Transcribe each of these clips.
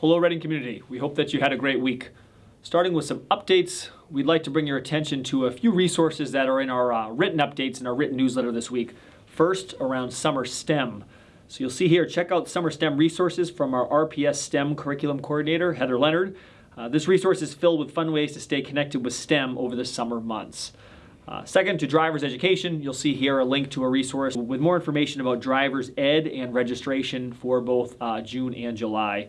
Hello, Reading community. We hope that you had a great week. Starting with some updates, we'd like to bring your attention to a few resources that are in our uh, written updates in our written newsletter this week. First, around summer STEM. So you'll see here, check out summer STEM resources from our RPS STEM curriculum coordinator, Heather Leonard. Uh, this resource is filled with fun ways to stay connected with STEM over the summer months. Uh, second, to driver's education, you'll see here a link to a resource with more information about driver's ed and registration for both uh, June and July.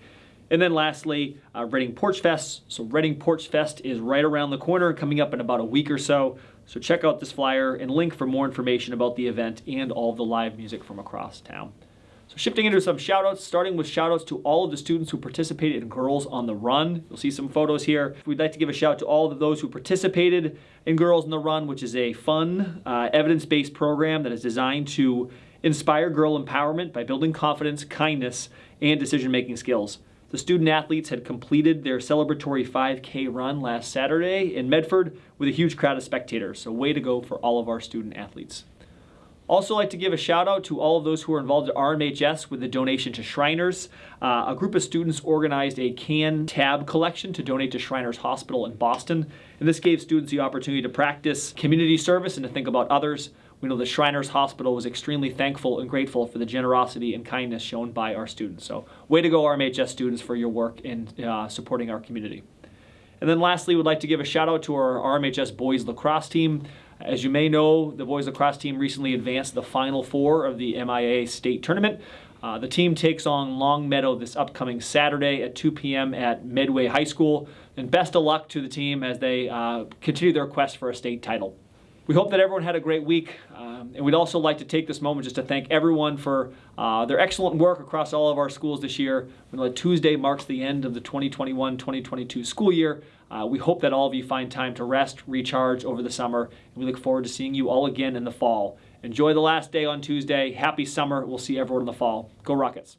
And then lastly, uh, Reading Porch Fest. So Reading Porch Fest is right around the corner, coming up in about a week or so. So check out this flyer and link for more information about the event and all of the live music from across town. So shifting into some shoutouts, starting with shoutouts to all of the students who participated in Girls on the Run. You'll see some photos here. We'd like to give a shout out to all of those who participated in Girls on the Run, which is a fun, uh, evidence-based program that is designed to inspire girl empowerment by building confidence, kindness, and decision-making skills. The student athletes had completed their celebratory 5K run last Saturday in Medford with a huge crowd of spectators. So way to go for all of our student athletes. Also like to give a shout out to all of those who are involved at RMHS with the donation to Shriners. Uh, a group of students organized a can tab collection to donate to Shriners Hospital in Boston. And this gave students the opportunity to practice community service and to think about others. We know that Shriners Hospital was extremely thankful and grateful for the generosity and kindness shown by our students. So way to go RMHS students for your work in uh, supporting our community. And then lastly, we'd like to give a shout out to our RMHS boys lacrosse team. As you may know, the boys lacrosse team recently advanced the Final Four of the MIAA state tournament. Uh, the team takes on Longmeadow this upcoming Saturday at 2 p.m. at Medway High School. And best of luck to the team as they uh, continue their quest for a state title. We hope that everyone had a great week, um, and we'd also like to take this moment just to thank everyone for uh, their excellent work across all of our schools this year. We know Tuesday marks the end of the 2021-2022 school year. Uh, we hope that all of you find time to rest, recharge over the summer, and we look forward to seeing you all again in the fall. Enjoy the last day on Tuesday. Happy summer. We'll see everyone in the fall. Go Rockets.